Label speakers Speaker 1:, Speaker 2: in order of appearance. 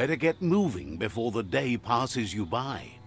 Speaker 1: Better get moving before the day passes you by.